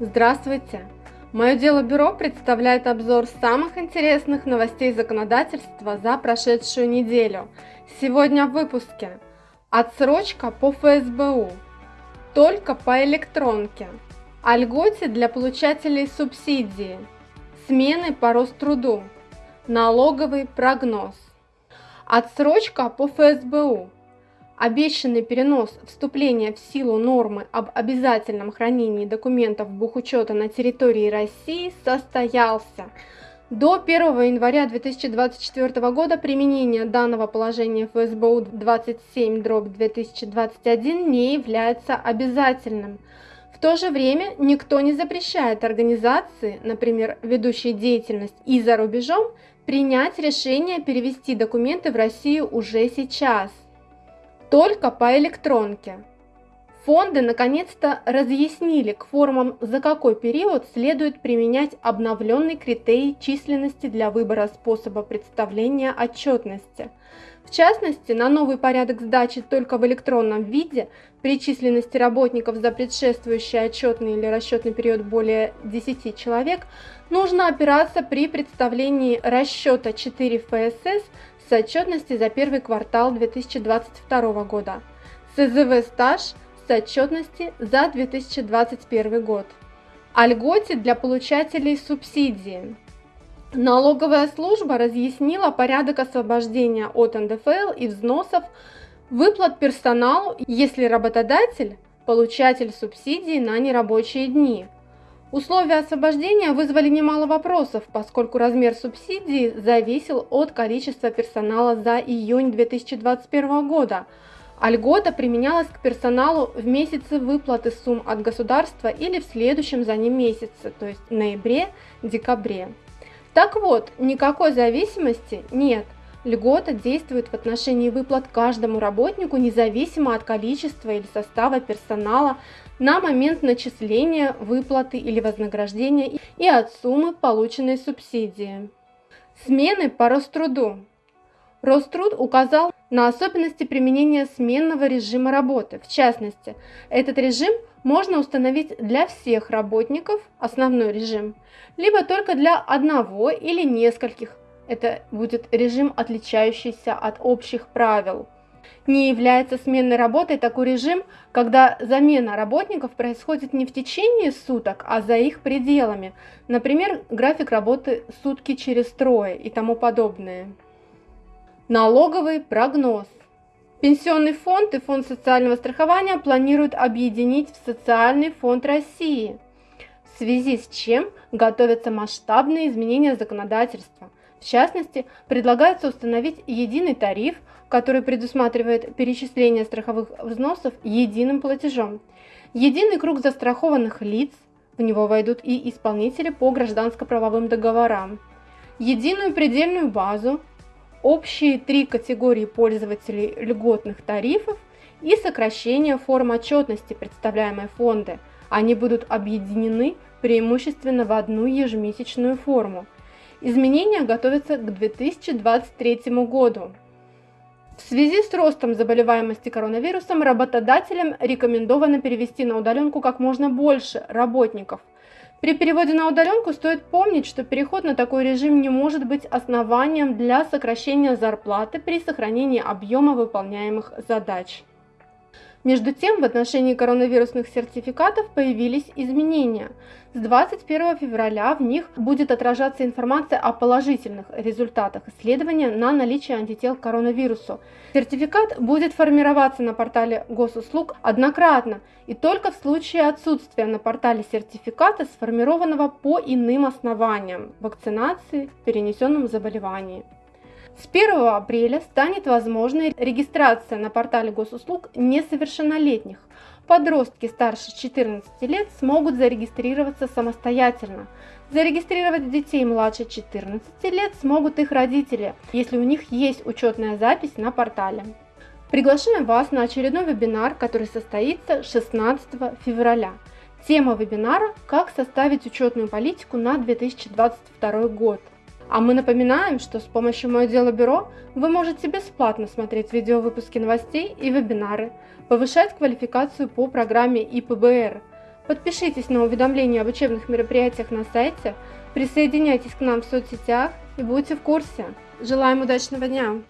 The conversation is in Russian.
Здравствуйте! Мое дело бюро представляет обзор самых интересных новостей законодательства за прошедшую неделю. Сегодня в выпуске. Отсрочка по ФСБУ. Только по электронке. О льготе для получателей субсидии. Смены по Роструду. Налоговый прогноз. Отсрочка по ФСБУ. Обещанный перенос вступления в силу нормы об обязательном хранении документов бухучета на территории России состоялся. До 1 января 2024 года применение данного положения ФСБУ 27-2021 не является обязательным. В то же время никто не запрещает организации, например, ведущей деятельность и за рубежом, принять решение перевести документы в Россию уже сейчас – только по электронке. Фонды наконец-то разъяснили к формам, за какой период следует применять обновленный критерий численности для выбора способа представления отчетности. В частности, на новый порядок сдачи только в электронном виде при численности работников за предшествующий отчетный или расчетный период более 10 человек нужно опираться при представлении расчета 4 ФСС с отчетности за первый квартал 2022 года, СЗВ стаж с отчетности за 2021 год. О льготе для получателей субсидии. Налоговая служба разъяснила порядок освобождения от НДФЛ и взносов выплат персоналу, если работодатель – получатель субсидии на нерабочие дни – Условия освобождения вызвали немало вопросов, поскольку размер субсидии зависел от количества персонала за июнь 2021 года, а льгота применялась к персоналу в месяце выплаты сумм от государства или в следующем за ним месяце, то есть ноябре-декабре. Так вот, никакой зависимости нет. Льгота действует в отношении выплат каждому работнику независимо от количества или состава персонала на момент начисления выплаты или вознаграждения и от суммы полученной субсидии. Смены по Роструду. Роструд указал на особенности применения сменного режима работы. В частности, этот режим можно установить для всех работников, основной режим, либо только для одного или нескольких. Это будет режим, отличающийся от общих правил не является сменной работой такой режим, когда замена работников происходит не в течение суток, а за их пределами. Например, график работы сутки через трое и тому подобное. Налоговый прогноз. Пенсионный фонд и фонд социального страхования планируют объединить в Социальный фонд России, в связи с чем готовятся масштабные изменения законодательства. В частности, предлагается установить единый тариф – который предусматривает перечисление страховых взносов единым платежом. Единый круг застрахованных лиц, в него войдут и исполнители по гражданско-правовым договорам. Единую предельную базу, общие три категории пользователей льготных тарифов и сокращение форм отчетности представляемой фонды. Они будут объединены преимущественно в одну ежемесячную форму. Изменения готовятся к 2023 году. В связи с ростом заболеваемости коронавирусом работодателям рекомендовано перевести на удаленку как можно больше работников. При переводе на удаленку стоит помнить, что переход на такой режим не может быть основанием для сокращения зарплаты при сохранении объема выполняемых задач. Между тем, в отношении коронавирусных сертификатов появились изменения. С 21 февраля в них будет отражаться информация о положительных результатах исследования на наличие антител к коронавирусу. Сертификат будет формироваться на портале госуслуг однократно и только в случае отсутствия на портале сертификата, сформированного по иным основаниям – вакцинации, перенесенном заболевании. С 1 апреля станет возможной регистрация на портале госуслуг несовершеннолетних. Подростки старше 14 лет смогут зарегистрироваться самостоятельно. Зарегистрировать детей младше 14 лет смогут их родители, если у них есть учетная запись на портале. Приглашаем вас на очередной вебинар, который состоится 16 февраля. Тема вебинара «Как составить учетную политику на 2022 год». А мы напоминаем, что с помощью Мое Дело Бюро вы можете бесплатно смотреть видеовыпуски новостей и вебинары, повышать квалификацию по программе ИПБР, Подпишитесь на уведомления об учебных мероприятиях на сайте, присоединяйтесь к нам в соцсетях и будьте в курсе. Желаем удачного дня!